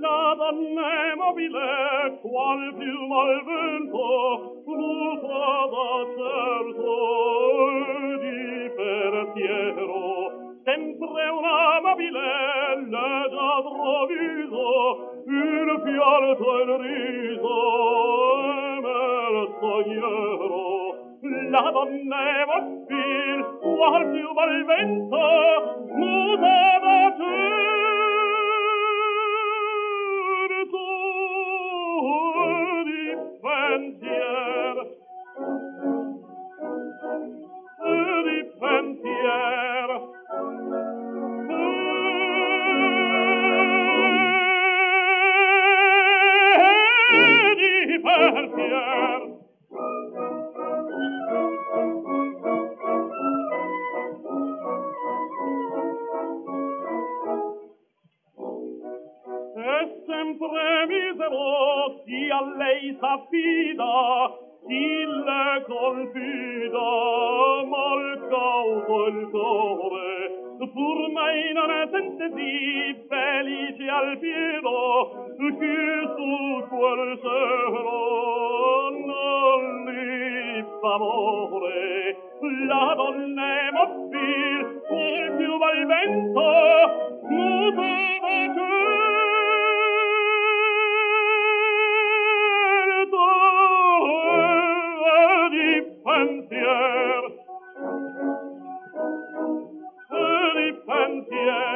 La donna mobile, qual piuma al vento, fluta da certo di per. Sempre una mobile, le già troviso, il fialto il riso, prigioniero la donneva fil qual più bel vento mutava certo di venti e sempre misero chi a lei s'affida chi le confida mal cauto il cuore pur mai non è sentesi felice al pieno che su quel sero non li favore la donna è mobile il più valvento muta pensier. C'est les pensiers.